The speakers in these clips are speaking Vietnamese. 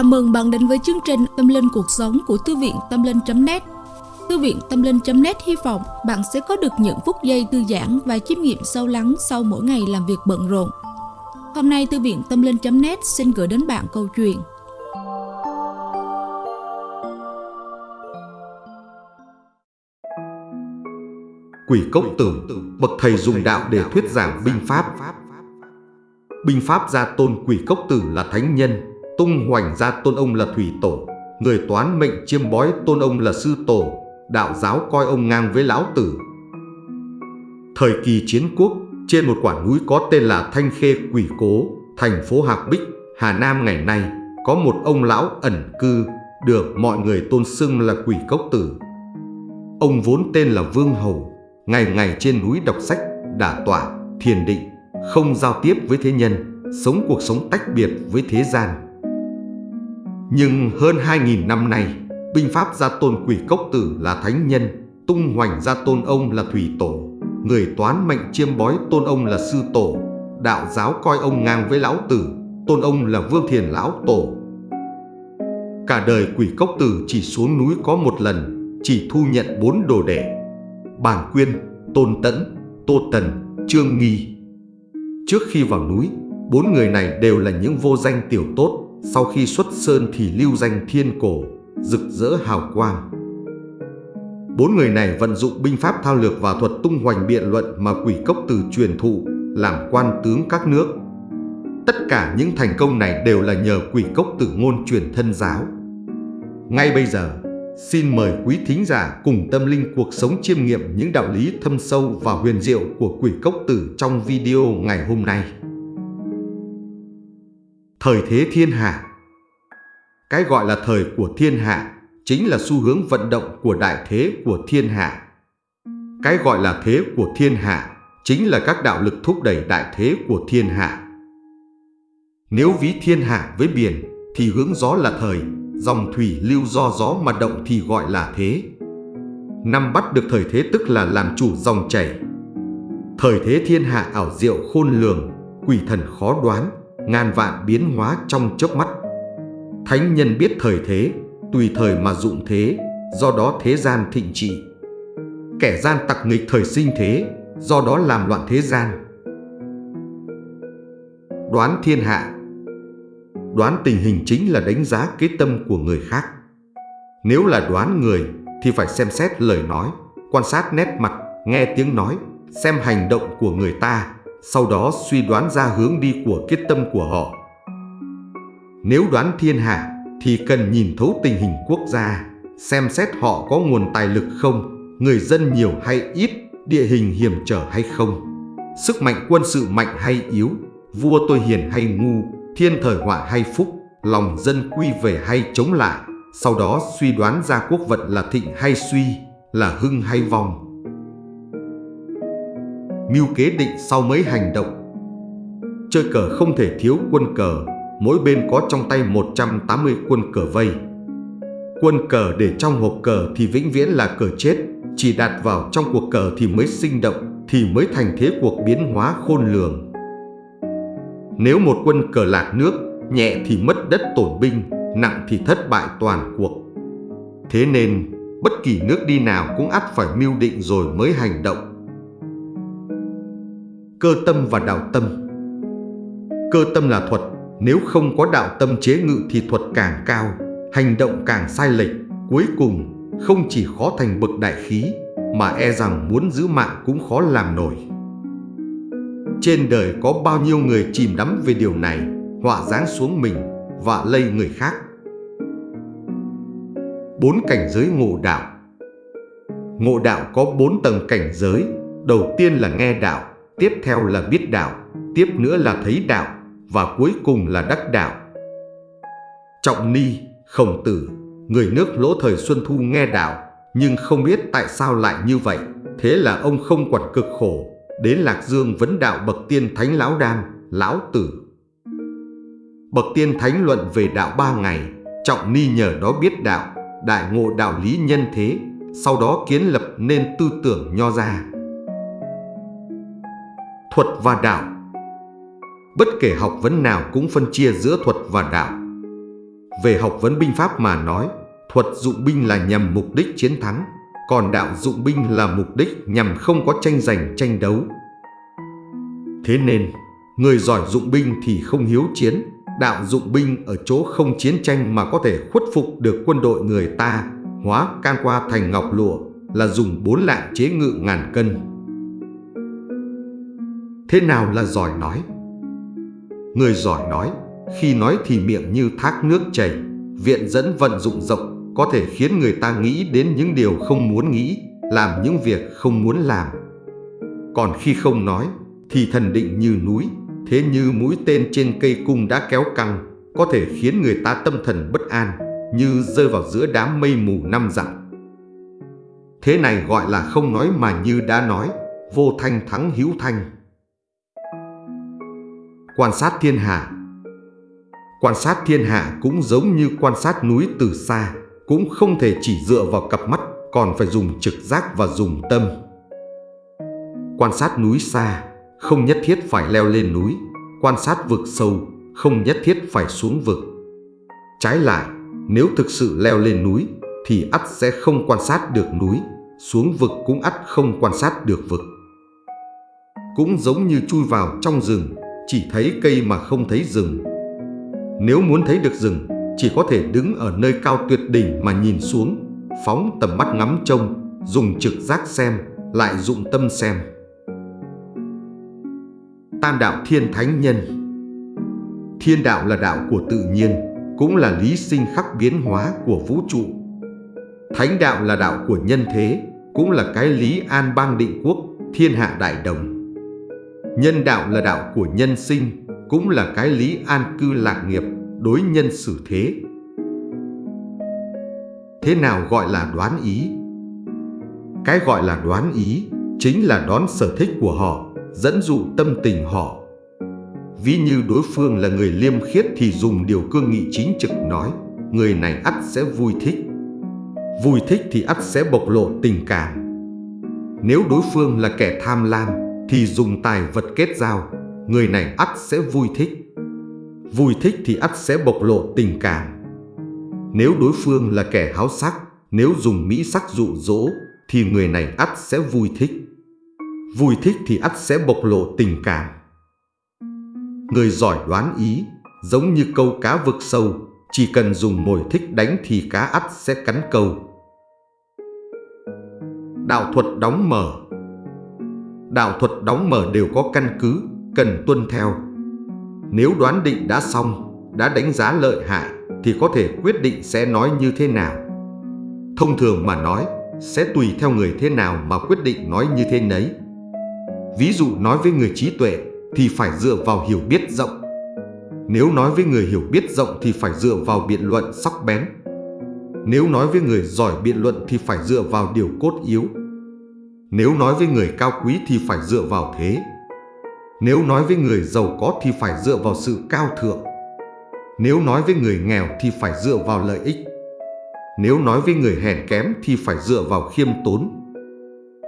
Chào mừng bạn đến với chương trình Tâm Linh Cuộc Sống của Thư viện Tâm Linh.net Thư viện Tâm Linh.net hy vọng bạn sẽ có được những phút giây thư giãn và chiêm nghiệm sâu lắng sau mỗi ngày làm việc bận rộn. Hôm nay Thư viện Tâm Linh.net xin gửi đến bạn câu chuyện Quỷ cốc tử, bậc thầy dùng đạo để thuyết giảng binh pháp. Binh pháp gia tôn quỷ cốc tử là thánh nhân, tung hoành ra tôn ông là thủy tổ, người toán mệnh chiêm bói tôn ông là sư tổ, đạo giáo coi ông ngang với lão tử. Thời kỳ chiến quốc, trên một quả núi có tên là Thanh Khê Quỷ Cố, thành phố Hạc Bích, Hà Nam ngày nay, có một ông lão ẩn cư, được mọi người tôn xưng là quỷ cốc tử. Ông vốn tên là Vương Hầu, ngày ngày trên núi đọc sách, đả tọa, thiền định, không giao tiếp với thế nhân, sống cuộc sống tách biệt với thế gian. Nhưng hơn 2.000 năm nay, binh pháp gia tôn quỷ cốc tử là thánh nhân, tung hoành gia tôn ông là thủy tổ, người toán mệnh chiêm bói tôn ông là sư tổ, đạo giáo coi ông ngang với lão tử, tôn ông là vương thiền lão tổ. Cả đời quỷ cốc tử chỉ xuống núi có một lần, chỉ thu nhận bốn đồ đệ. bản Quyên, Tôn Tẫn, Tô Tần, Trương Nghi. Trước khi vào núi, bốn người này đều là những vô danh tiểu tốt, sau khi xuất sơn thì lưu danh thiên cổ, rực rỡ hào quang. Bốn người này vận dụng binh pháp thao lược và thuật tung hoành biện luận mà quỷ cốc từ truyền thụ, làm quan tướng các nước. Tất cả những thành công này đều là nhờ quỷ cốc tử ngôn truyền thân giáo. Ngay bây giờ, xin mời quý thính giả cùng tâm linh cuộc sống chiêm nghiệm những đạo lý thâm sâu và huyền diệu của quỷ cốc tử trong video ngày hôm nay. Thời thế thiên hạ Cái gọi là thời của thiên hạ chính là xu hướng vận động của đại thế của thiên hạ. Cái gọi là thế của thiên hạ chính là các đạo lực thúc đẩy đại thế của thiên hạ. Nếu ví thiên hạ với biển thì hướng gió là thời, dòng thủy lưu do gió mà động thì gọi là thế. Năm bắt được thời thế tức là làm chủ dòng chảy. Thời thế thiên hạ ảo diệu khôn lường, quỷ thần khó đoán, ngàn vạn biến hóa trong chớp mắt. Thánh nhân biết thời thế, tùy thời mà dụng thế, do đó thế gian thịnh trị. Kẻ gian tặc nghịch thời sinh thế, do đó làm loạn thế gian. Đoán thiên hạ Đoán tình hình chính là đánh giá kế tâm của người khác. Nếu là đoán người thì phải xem xét lời nói, quan sát nét mặt, nghe tiếng nói, xem hành động của người ta sau đó suy đoán ra hướng đi của kết tâm của họ. Nếu đoán thiên hạ thì cần nhìn thấu tình hình quốc gia, xem xét họ có nguồn tài lực không, người dân nhiều hay ít, địa hình hiểm trở hay không, sức mạnh quân sự mạnh hay yếu, vua tôi hiền hay ngu, thiên thời họa hay phúc, lòng dân quy về hay chống lại, sau đó suy đoán ra quốc vận là thịnh hay suy, là hưng hay vong mưu kế định sau mấy hành động. Chơi cờ không thể thiếu quân cờ, mỗi bên có trong tay 180 quân cờ vây. Quân cờ để trong hộp cờ thì vĩnh viễn là cờ chết, chỉ đặt vào trong cuộc cờ thì mới sinh động, thì mới thành thế cuộc biến hóa khôn lường. Nếu một quân cờ lạc nước, nhẹ thì mất đất tổn binh, nặng thì thất bại toàn cuộc. Thế nên, bất kỳ nước đi nào cũng ắt phải mưu định rồi mới hành động cơ tâm và đạo tâm. Cơ tâm là thuật, nếu không có đạo tâm chế ngự thì thuật càng cao, hành động càng sai lệch, cuối cùng không chỉ khó thành bậc đại khí, mà e rằng muốn giữ mạng cũng khó làm nổi. Trên đời có bao nhiêu người chìm đắm về điều này, họa dáng xuống mình, và lây người khác. Bốn cảnh giới ngộ đạo Ngộ đạo có bốn tầng cảnh giới, đầu tiên là nghe đạo, tiếp theo là biết đạo, tiếp nữa là thấy đạo và cuối cùng là đắc đạo. Trọng Ni, Khổng Tử, người nước lỗ thời Xuân Thu nghe đạo nhưng không biết tại sao lại như vậy, thế là ông không quản cực khổ, đến Lạc Dương vấn đạo bậc tiên thánh lão đan, lão tử. Bậc tiên thánh luận về đạo ba ngày, Trọng Ni nhờ đó biết đạo, đại ngộ đạo lý nhân thế, sau đó kiến lập nên tư tưởng nho ra thuật và đạo. Bất kể học vấn nào cũng phân chia giữa thuật và đạo. Về học vấn binh pháp mà nói, thuật dụng binh là nhằm mục đích chiến thắng, còn đạo dụng binh là mục đích nhằm không có tranh giành tranh đấu. Thế nên, người giỏi dụng binh thì không hiếu chiến, đạo dụng binh ở chỗ không chiến tranh mà có thể khuất phục được quân đội người ta, hóa can qua thành ngọc lụa là dùng bốn lạng chế ngự ngàn cân. Thế nào là giỏi nói? Người giỏi nói, khi nói thì miệng như thác nước chảy, viện dẫn vận dụng rộng, có thể khiến người ta nghĩ đến những điều không muốn nghĩ, làm những việc không muốn làm. Còn khi không nói, thì thần định như núi, thế như mũi tên trên cây cung đã kéo căng, có thể khiến người ta tâm thần bất an, như rơi vào giữa đám mây mù năm dặm. Thế này gọi là không nói mà như đã nói, vô thanh thắng hữu thanh. Quan sát thiên hạ Quan sát thiên hạ cũng giống như quan sát núi từ xa, cũng không thể chỉ dựa vào cặp mắt, còn phải dùng trực giác và dùng tâm. Quan sát núi xa, không nhất thiết phải leo lên núi, quan sát vực sâu, không nhất thiết phải xuống vực. Trái lại, nếu thực sự leo lên núi, thì ắt sẽ không quan sát được núi, xuống vực cũng ắt không quan sát được vực. Cũng giống như chui vào trong rừng, chỉ thấy cây mà không thấy rừng. Nếu muốn thấy được rừng, chỉ có thể đứng ở nơi cao tuyệt đỉnh mà nhìn xuống, phóng tầm mắt ngắm trông, dùng trực giác xem, lại dụng tâm xem. Tam đạo thiên thánh nhân Thiên đạo là đạo của tự nhiên, cũng là lý sinh khắc biến hóa của vũ trụ. Thánh đạo là đạo của nhân thế, cũng là cái lý an bang định quốc, thiên hạ đại đồng. Nhân đạo là đạo của nhân sinh, cũng là cái lý an cư lạc nghiệp, đối nhân xử thế. Thế nào gọi là đoán ý? Cái gọi là đoán ý chính là đón sở thích của họ, dẫn dụ tâm tình họ. Ví như đối phương là người liêm khiết thì dùng điều cương nghị chính trực nói, người này ắt sẽ vui thích. Vui thích thì ắt sẽ bộc lộ tình cảm. Nếu đối phương là kẻ tham lam thì dùng tài vật kết giao, người này ắt sẽ vui thích. Vui thích thì ắt sẽ bộc lộ tình cảm. Nếu đối phương là kẻ háo sắc, nếu dùng mỹ sắc dụ dỗ, thì người này ắt sẽ vui thích. Vui thích thì ắt sẽ bộc lộ tình cảm. Người giỏi đoán ý, giống như câu cá vực sâu, chỉ cần dùng mồi thích đánh thì cá ắt sẽ cắn câu. Đạo thuật đóng mở Đạo thuật đóng mở đều có căn cứ, cần tuân theo. Nếu đoán định đã xong, đã đánh giá lợi hại, thì có thể quyết định sẽ nói như thế nào. Thông thường mà nói, sẽ tùy theo người thế nào mà quyết định nói như thế nấy. Ví dụ nói với người trí tuệ thì phải dựa vào hiểu biết rộng. Nếu nói với người hiểu biết rộng thì phải dựa vào biện luận sắc bén. Nếu nói với người giỏi biện luận thì phải dựa vào điều cốt yếu. Nếu nói với người cao quý thì phải dựa vào thế. Nếu nói với người giàu có thì phải dựa vào sự cao thượng. Nếu nói với người nghèo thì phải dựa vào lợi ích. Nếu nói với người hèn kém thì phải dựa vào khiêm tốn.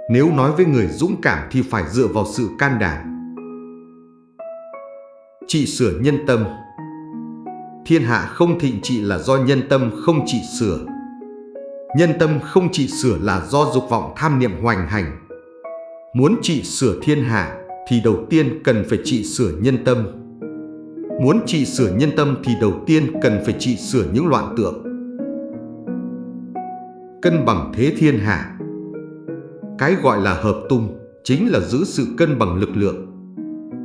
Nếu nói với người dũng cảm thì phải dựa vào sự can đảm. Trị sửa nhân tâm Thiên hạ không thịnh trị là do nhân tâm không trị sửa. Nhân tâm không trị sửa là do dục vọng tham niệm hoành hành. Muốn trị sửa thiên hạ thì đầu tiên cần phải trị sửa nhân tâm. Muốn trị sửa nhân tâm thì đầu tiên cần phải trị sửa những loạn tượng. Cân bằng thế thiên hạ cái gọi là hợp tung chính là giữ sự cân bằng lực lượng.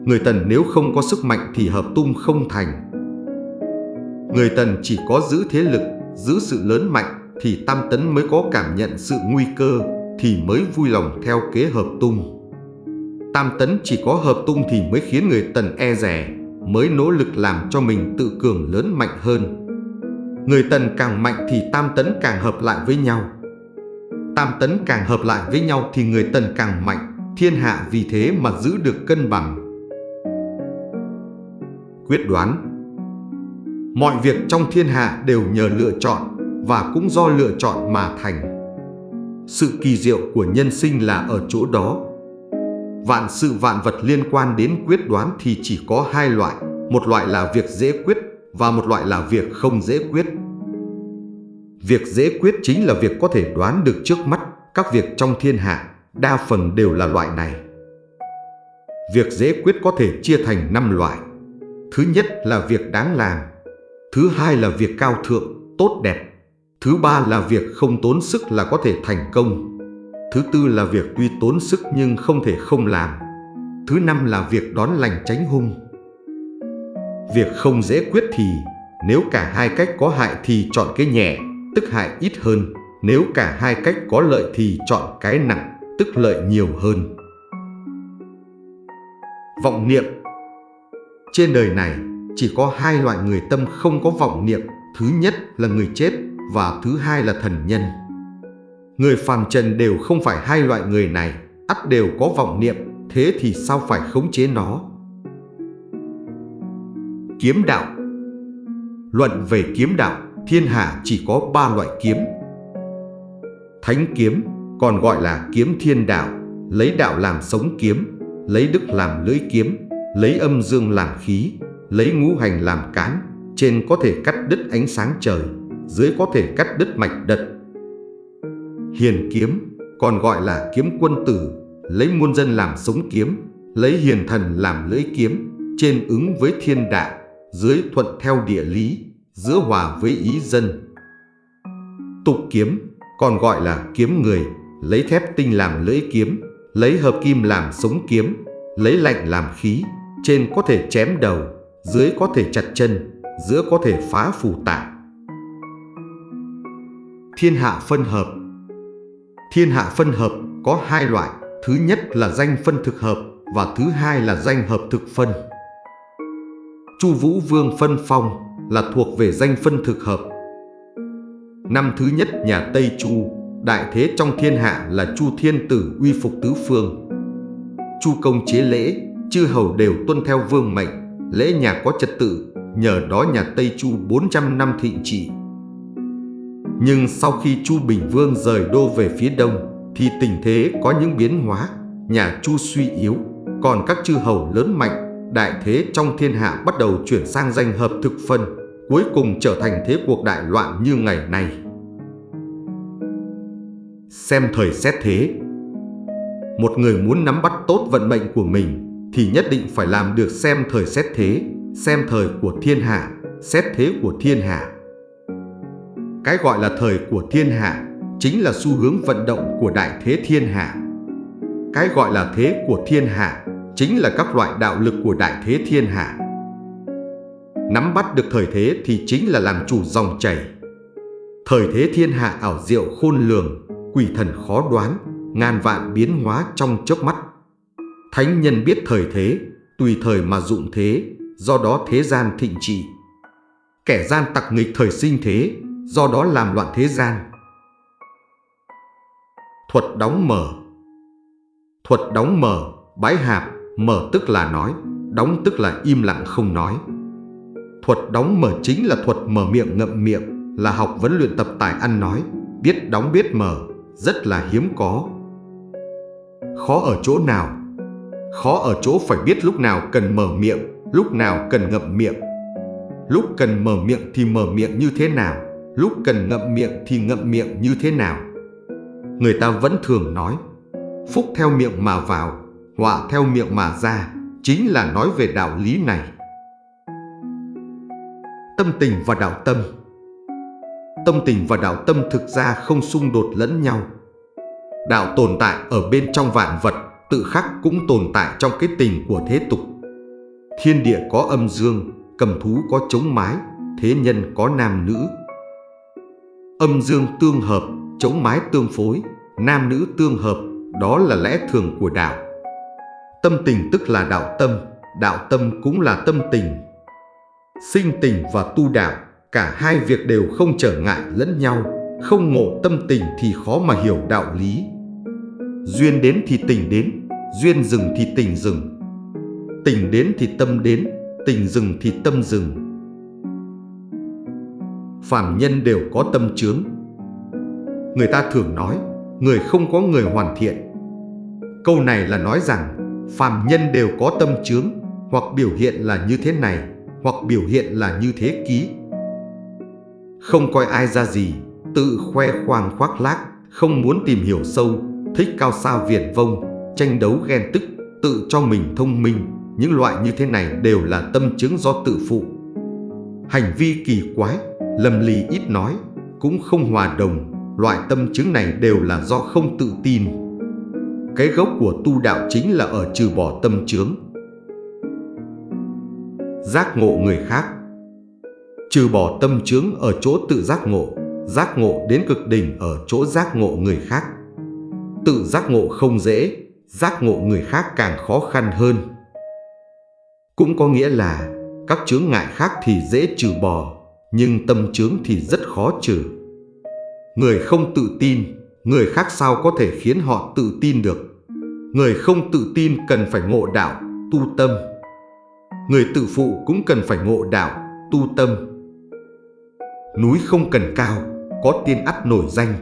Người Tần nếu không có sức mạnh thì hợp tung không thành. Người Tần chỉ có giữ thế lực, giữ sự lớn mạnh thì Tam Tấn mới có cảm nhận sự nguy cơ thì mới vui lòng theo kế hợp tung. Tam Tấn chỉ có hợp tung thì mới khiến người Tần e rẻ, mới nỗ lực làm cho mình tự cường lớn mạnh hơn. Người Tần càng mạnh thì Tam Tấn càng hợp lại với nhau tam tấn càng hợp lại với nhau thì người tần càng mạnh, thiên hạ vì thế mà giữ được cân bằng. Quyết đoán Mọi việc trong thiên hạ đều nhờ lựa chọn và cũng do lựa chọn mà thành. Sự kỳ diệu của nhân sinh là ở chỗ đó. Vạn sự vạn vật liên quan đến quyết đoán thì chỉ có hai loại, một loại là việc dễ quyết và một loại là việc không dễ quyết. Việc dễ quyết chính là việc có thể đoán được trước mắt các việc trong thiên hạ, đa phần đều là loại này. Việc dễ quyết có thể chia thành 5 loại. Thứ nhất là việc đáng làm. Thứ hai là việc cao thượng, tốt đẹp. Thứ ba là việc không tốn sức là có thể thành công. Thứ tư là việc tuy tốn sức nhưng không thể không làm. Thứ năm là việc đón lành tránh hung. Việc không dễ quyết thì nếu cả hai cách có hại thì chọn cái nhẹ, tức hại ít hơn. Nếu cả hai cách có lợi thì chọn cái nặng, tức lợi nhiều hơn. Vọng niệm Trên đời này chỉ có hai loại người tâm không có vọng niệm. Thứ nhất là người chết và thứ hai là thần nhân. Người phàm trần đều không phải hai loại người này, ắt đều có vọng niệm, thế thì sao phải khống chế nó? Kiếm đạo Luận về kiếm đạo, thiên hạ chỉ có ba loại kiếm. Thánh kiếm, còn gọi là kiếm thiên đạo, lấy đạo làm sống kiếm, lấy đức làm lưỡi kiếm, lấy âm dương làm khí, lấy ngũ hành làm cán, trên có thể cắt đứt ánh sáng trời, dưới có thể cắt đứt mạch đật Hiền kiếm, còn gọi là kiếm quân tử, lấy muôn dân làm sống kiếm, lấy hiền thần làm lưỡi kiếm, trên ứng với thiên đạo, dưới thuận theo địa lý, giữa hòa với ý dân. Tục kiếm, còn gọi là kiếm người, lấy thép tinh làm lưỡi kiếm, lấy hợp kim làm sống kiếm, lấy lạnh làm khí, trên có thể chém đầu, dưới có thể chặt chân, giữa có thể phá phù tạng. Thiên hạ phân hợp Thiên hạ phân hợp có hai loại, thứ nhất là danh phân thực hợp và thứ hai là danh hợp thực phân. Chu Vũ Vương phân phong là thuộc về danh phân thực hợp. Năm thứ nhất nhà Tây Chu, đại thế trong thiên hạ là Chu Thiên Tử uy phục tứ phương. Chu công chế lễ, chư hầu đều tuân theo vương mệnh, lễ nhà có trật tự, nhờ đó nhà Tây Chu 400 năm thịnh trị. Nhưng sau khi Chu Bình Vương rời đô về phía đông, thì tình thế có những biến hóa, nhà Chu suy yếu, còn các chư hầu lớn mạnh, đại thế trong thiên hạ bắt đầu chuyển sang danh hợp thực phân, cuối cùng trở thành thế cuộc đại loạn như ngày nay. Xem thời xét thế Một người muốn nắm bắt tốt vận mệnh của mình thì nhất định phải làm được xem thời xét thế, xem thời của thiên hạ, xét thế của thiên hạ. Cái gọi là thời của thiên hạ chính là xu hướng vận động của đại thế thiên hạ. Cái gọi là thế của thiên hạ chính là các loại đạo lực của đại thế thiên hạ. Nắm bắt được thời thế thì chính là làm chủ dòng chảy. Thời thế thiên hạ ảo diệu khôn lường, quỷ thần khó đoán, ngàn vạn biến hóa trong chớp mắt. Thánh nhân biết thời thế, tùy thời mà dụng thế, do đó thế gian thịnh trị. Kẻ gian tặc nghịch thời sinh thế, do đó làm loạn thế gian. Thuật đóng mở Thuật đóng mở, bái hạp, mở tức là nói, đóng tức là im lặng không nói. Thuật đóng mở chính là thuật mở miệng ngậm miệng, là học vấn luyện tập tài ăn nói, biết đóng biết mở, rất là hiếm có. Khó ở chỗ nào? Khó ở chỗ phải biết lúc nào cần mở miệng, lúc nào cần ngậm miệng. Lúc cần mở miệng thì mở miệng như thế nào? Lúc cần ngậm miệng thì ngậm miệng như thế nào. Người ta vẫn thường nói, phúc theo miệng mà vào, họa theo miệng mà ra, chính là nói về đạo lý này. Tâm tình và đạo tâm Tâm tình và đạo tâm thực ra không xung đột lẫn nhau. Đạo tồn tại ở bên trong vạn vật, tự khắc cũng tồn tại trong cái tình của thế tục. Thiên địa có âm dương, cầm thú có chống mái, thế nhân có nam nữ, Âm dương tương hợp, chống mái tương phối, nam nữ tương hợp, đó là lẽ thường của đạo. Tâm tình tức là đạo tâm, đạo tâm cũng là tâm tình. Sinh tình và tu đạo, cả hai việc đều không trở ngại lẫn nhau, không ngộ tâm tình thì khó mà hiểu đạo lý. Duyên đến thì tình đến, duyên dừng thì tình dừng. Tình đến thì tâm đến, tình dừng thì tâm dừng phàm nhân đều có tâm chướng. Người ta thường nói, người không có người hoàn thiện. Câu này là nói rằng, phàm nhân đều có tâm chướng, hoặc biểu hiện là như thế này, hoặc biểu hiện là như thế ký. Không coi ai ra gì, tự khoe khoang khoác lác, không muốn tìm hiểu sâu, thích cao xa viển vông, tranh đấu ghen tức, tự cho mình thông minh, những loại như thế này đều là tâm chứng do tự phụ. Hành vi kỳ quái, lầm lì ít nói, cũng không hòa đồng, loại tâm chứng này đều là do không tự tin. Cái gốc của tu đạo chính là ở trừ bỏ tâm chướng. Giác ngộ người khác Trừ bỏ tâm chướng ở chỗ tự giác ngộ, giác ngộ đến cực đỉnh ở chỗ giác ngộ người khác. Tự giác ngộ không dễ, giác ngộ người khác càng khó khăn hơn. Cũng có nghĩa là các chướng ngại khác thì dễ trừ bỏ, nhưng tâm chướng thì rất khó trừ. Người không tự tin, người khác sao có thể khiến họ tự tin được. Người không tự tin cần phải ngộ đạo, tu tâm. Người tự phụ cũng cần phải ngộ đạo, tu tâm. Núi không cần cao, có tiên ắt nổi danh.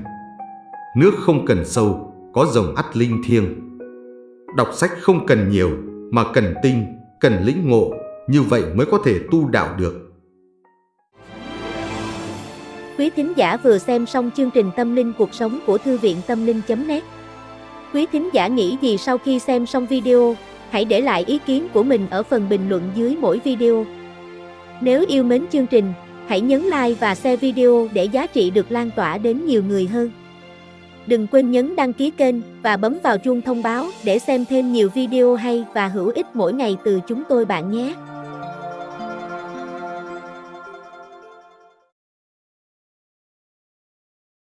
Nước không cần sâu, có rồng ắt linh thiêng. Đọc sách không cần nhiều, mà cần tinh, cần lĩnh ngộ, như vậy mới có thể tu đạo được. Quý thính giả vừa xem xong chương trình Tâm linh cuộc sống của Thư viện Tâm linh.net Quý thính giả nghĩ gì sau khi xem xong video, hãy để lại ý kiến của mình ở phần bình luận dưới mỗi video. Nếu yêu mến chương trình, hãy nhấn like và share video để giá trị được lan tỏa đến nhiều người hơn. Đừng quên nhấn đăng ký kênh và bấm vào chuông thông báo để xem thêm nhiều video hay và hữu ích mỗi ngày từ chúng tôi bạn nhé.